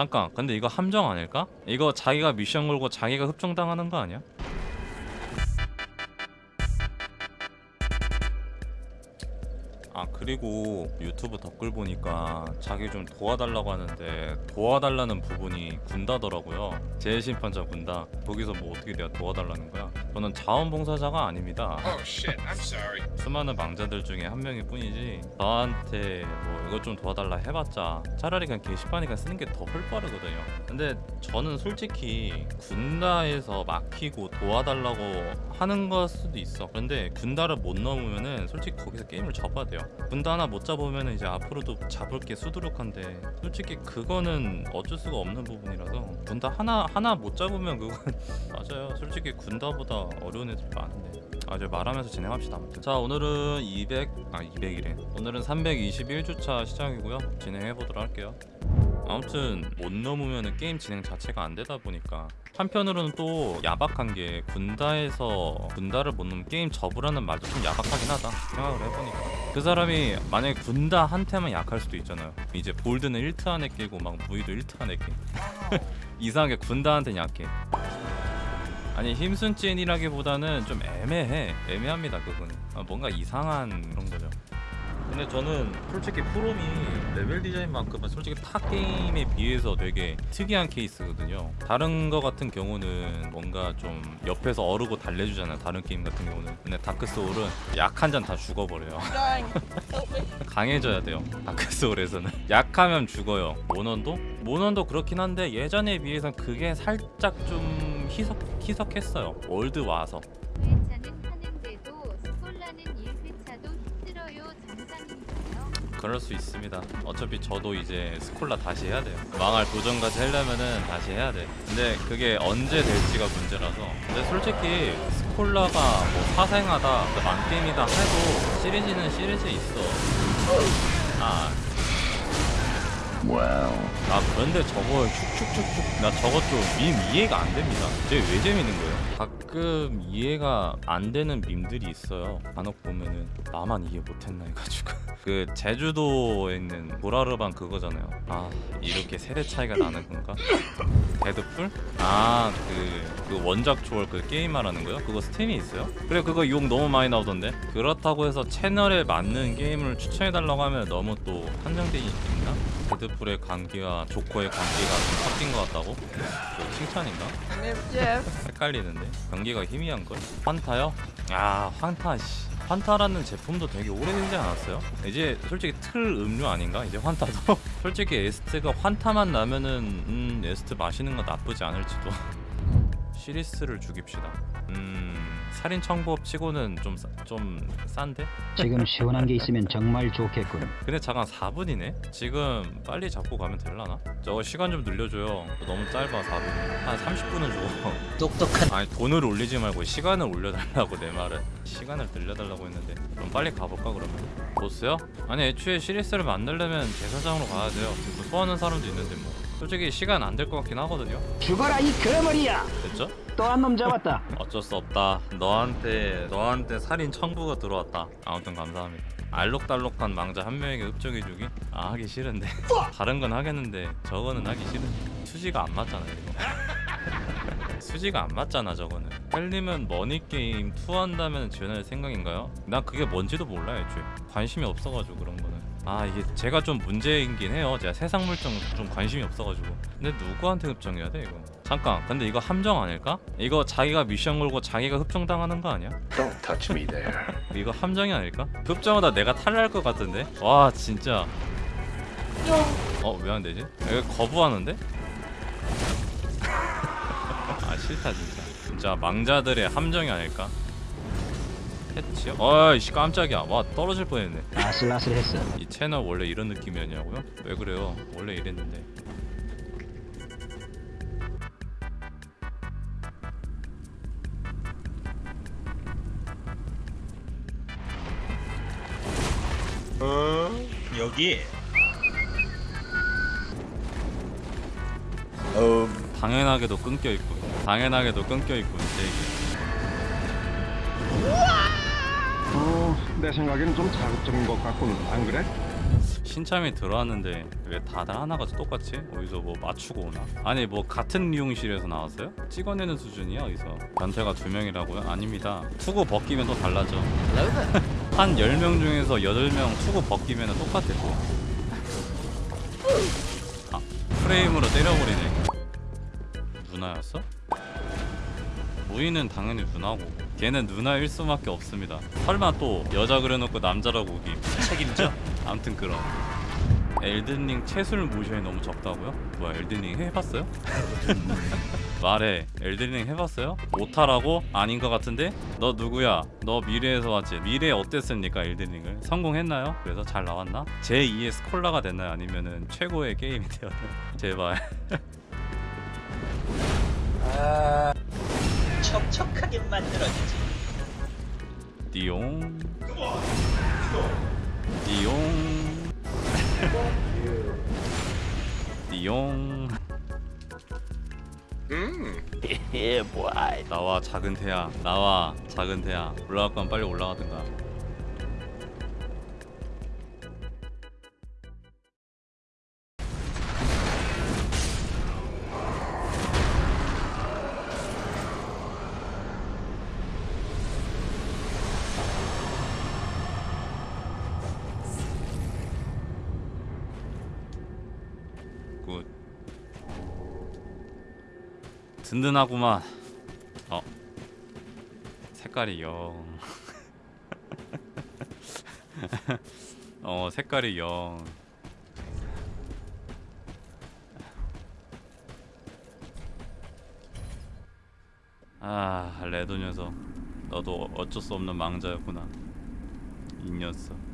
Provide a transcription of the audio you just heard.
잠깐 근데 이거 함정 아닐까? 이거 자기가 미션 걸고 자기가 흡정당하는 거 아니야? 그리고 유튜브 댓글 보니까 자기 좀 도와달라고 하는데 도와달라는 부분이 군다더라고요. 제일심판자 군다. 거기서 뭐 어떻게 내가 도와달라는 거야? 저는 자원봉사자가 아닙니다. Oh. 수많은 망자들 중에 한 명일 뿐이지 저한테 뭐 이것 좀 도와달라 해봤자 차라리 그냥 게시판이니까 쓰는 게 더 헐빠르거든요. 근데 저는 솔직히 군다에서 막히고 도와달라고 하는 걸 수도 있어. 근데 군다를 못 넘으면은 솔직히 거기서 게임을 접어야 돼요 군다 하나 못 잡으면 이제 앞으로도 잡을 게 수두룩한데 솔직히 그거는 어쩔 수가 없는 부분이라서 군다 하나 하나 못 잡으면 그건 맞아요. 솔직히 군다보다 어려운 애들이 많은데. 아 이제 말하면서 진행합시다 아무튼. 자 오늘은 200 아 200이래. 오늘은 321주차 시작이고요. 진행해 보도록 할게요 아무튼 못 넘으면 게임 진행 자체가 안 되다 보니까 한편으로는 또 야박한 게 군다에서 군다를 못 넘으면 게임 접으라는 말도 좀 야박하긴 하다 생각을 해보니까. 그 사람이 만약에 군다 한테만 약할 수도 있잖아요. 이제 볼드는 1트 안에 끼고 막 무이도 1트 안에 끼. 이상하게 군다한테는 약해. 아니 힘순 찐이라기보다는 좀 애매해. 애매합니다 그건 아, 뭔가 이상한 그런 거죠 근데 저는 솔직히 프롬이 레벨 디자인만큼은 솔직히 타 게임에 비해서 되게 특이한 케이스거든요. 다른 거 같은 경우는 뭔가 좀 옆에서 어르고 달래주잖아요. 다른 게임 같은 경우는. 근데 다크소울은 약한 잔 다 죽어버려요. 강해져야 돼요 다크소울에서는. 약하면 죽어요. 모넌도? 모넌도 그렇긴 한데 예전에 비해서 그게 살짝 좀 희석, 희석했어요. 월드 와서 그럴 수 있습니다. 어차피 저도 이제 스콜라 다시 해야 돼요. 망할 도전까지 하려면은 다시 해야 돼. 근데 그게 언제 될지가 문제라서. 근데 솔직히 스콜라가 뭐 사생하다, 만게임이다 해도 시리즈는 시리즈 있어. 아. 아 그런데 저거 슉슉슉슉 나 저것 좀밈 이해가 안 됩니다. 쟤왜 재밌는 거예요? 가끔 이해가 안 되는 밈들이 있어요. 간혹 보면은 나만 이해 못했나 해가지고 그 제주도에 있는 보라르반 그거잖아요. 아 이렇게 세대 차이가 나는 건가? 데드풀? 아그 그 원작 초월 그 게임 말하는 거요? 그거 스팀에 있어요? 그래 그거 욕 너무 많이 나오던데 그렇다고 해서 채널에 맞는 게임을 추천해달라고 하면 너무 또 한정돼 있나? 데드풀의 광기와 조커의 광기가 좀 섞인 것 같다고? 저 칭찬인가? 헷갈리는데 경계가 희미한걸? 환타요? 야 환타 씨 환타라는 제품도 되게 오래되지 않았어요? 이제 솔직히 틀 음료 아닌가? 이제 환타도? 솔직히 에스트가 환타 맛 나면은 음 에스트 마시는 거 나쁘지 않을지도 시리스를 죽입시다 음 살인 청법 치고는 좀, 싸- 좀 싼데? 지금 시원한 게 있으면 정말 좋겠군. 근데 잠깐 4분이네? 지금 빨리 잡고 가면 될라나? 저거 시간 좀 늘려줘요 너무 짧아 4분 한 30분은 줘 똑똑한 아니 돈을 올리지 말고 시간을 올려달라고 내 말은 시간을 늘려달라고 했는데 그럼 빨리 가볼까 그러면 보스요? 아니 애초에 시리스를 만들려면 제사장으로 가야 돼요 그 소하는 사람도 있는데 뭐 솔직히 시간 안 될 것 같긴 하거든요 죽어라 이 거머리야! 됐죠? 또 한 놈 잡았다. 어쩔 수 없다 너한테 너한테 살인 청부가 들어왔다 아무튼 감사합니다 알록달록한 망자 한 명에게 흡정해주기? 아 하기 싫은데 다른 건 하겠는데 저거는 하기 싫은데 수지가 안 맞잖아 이거 수지가 안 맞잖아 저거는 헬리면 머니게임 two 한다면 지원할 생각인가요? 난 그게 뭔지도 몰라 애초에 관심이 없어가지고 그런 거는 아 이게 제가 좀 문제이긴 해요 제가 세상 물정 좀 관심이 없어가지고 근데 누구한테 흡정해야 돼 이거 잠깐 근데 이거 함정 아닐까? 이거 자기가 미션 걸고 자기가 흡정당하는 거 아니야? Don't touch me there. 이거 함정이 아닐까? 흡정하다 내가 탈날 것 같은데? 와 진짜 어 왜 안 되지? 이거 거부하는데? 아 싫다 진짜 진짜 망자들의 함정이 아닐까? 패치요? 어이씨 깜짝이야 와 떨어질 뻔했네 아슬아슬했어. 이 채널 원래 이런 느낌이었냐고요? 왜 그래요? 원래 이랬는데 여기 당연하게도 끊겨 있고 당연하게도 끊겨 있고 이제 어, 내 생각에는 좀 자극적인 것 같군. 안 그래? 신참이 들어왔는데 왜 다들 하나가 똑같지? 어디서 뭐 맞추고 오나? 아니 뭐 같은 미용실에서 나왔어요? 찍어내는 수준이야 어디서 변태가 두 명이라고요? 아닙니다 투구 벗기면 또 달라져 한 10명 중에서 8명 투구 벗기면 똑같아 또 아, 프레임으로 때려버리네 누나였어? 무인은 당연히 누나고 걔는 누나 일 수밖에 없습니다 설마 또 여자 그려놓고 남자라고 우기 책임져? 암튼 그럼 엘든링 채술 모션이 너무 적다고요? 뭐야 엘든링 해봤어요? 말해 엘든링 해봤어요? 못하라고? 아닌 것 같은데? 너 누구야? 너 미래에서 왔지? 미래에 어땠습니까 엘든링을? 성공했나요? 그래서 잘 나왔나? 제2의 스콜라가 됐나요? 아니면 은 최고의 게임이 되었나요? 제발 촉촉하게 만들어주지. 띠용. 띠용. 띠용. 예, 뭐야. 나와 작은 태야 나와 작은 태야 올라갈 건 빨리 올라가든가 든든하구만. 어. 색깔이 영. 어 색깔이 영. 아 레드 녀석. 너도 어쩔 수 없는 망자였구나. 이 녀석